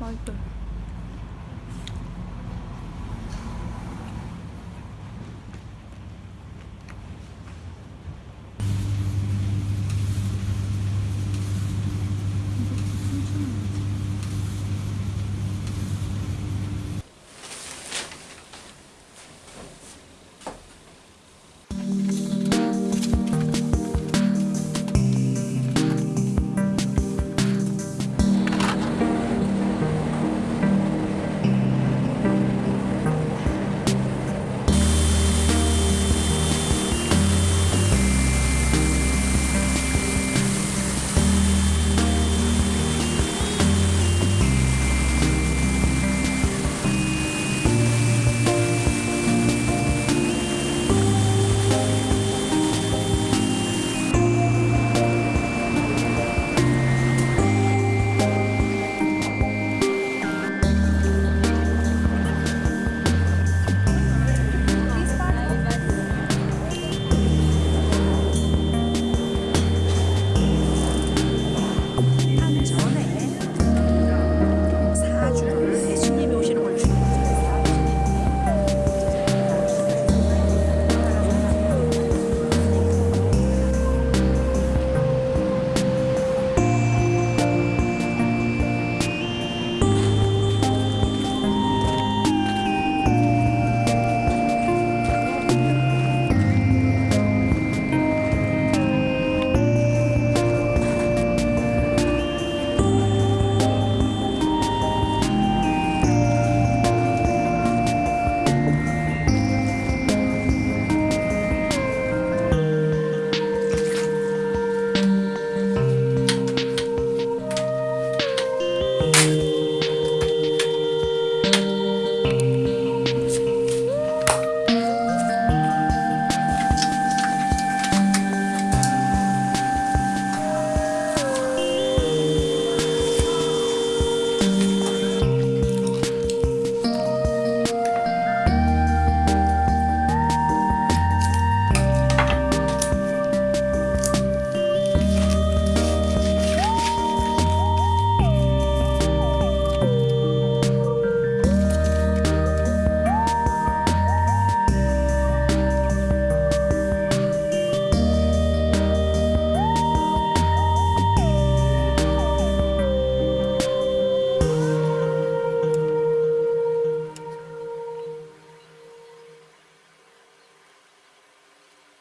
맛있어.